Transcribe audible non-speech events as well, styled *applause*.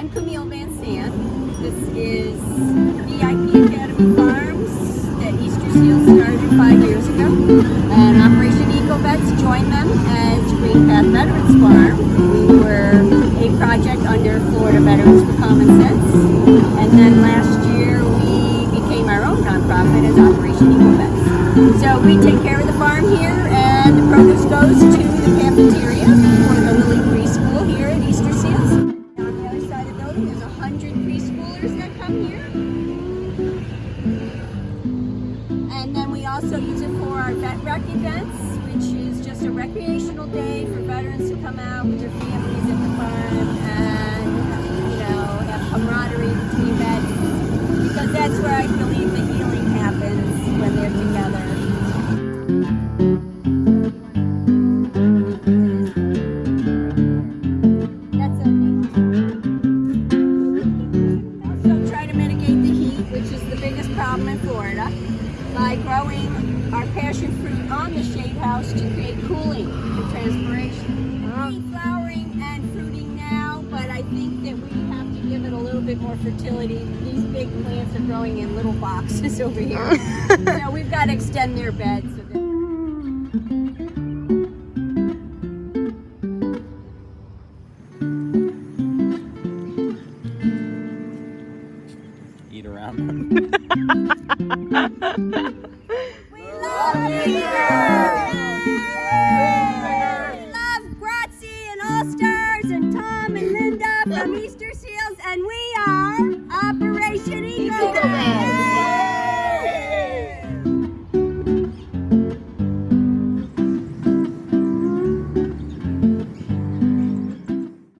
I'm Camille Van Sant. This is VIP Academy Farms that Easter Seals started five years ago. And Operation Eco Vets joined them as Green Path Veterans Farm. We were a project under Florida Veterans for Common Sense. And then last year we became our own nonprofit as Operation Eco Vets. So we take care of the farm here and the produce goes to the cafeteria also use it for our vet rec events, which is just a recreational day for veterans to come out with their families at the farm and, you know, have camaraderie between vets. Because that's where I believe the healing happens when they're together. Try to mitigate the heat, which is the biggest problem in Florida, by growing our passion fruit on the shade house to create cooling and transpiration. Flowering and fruiting now, but I think that we have to give it a little bit more fertility. These big plants are growing in little boxes *laughs* over here. *laughs* so we've got to extend their beds. So Around them. *laughs* We love love and All Stars and Tom and Linda from Easter Seals, and we are Operation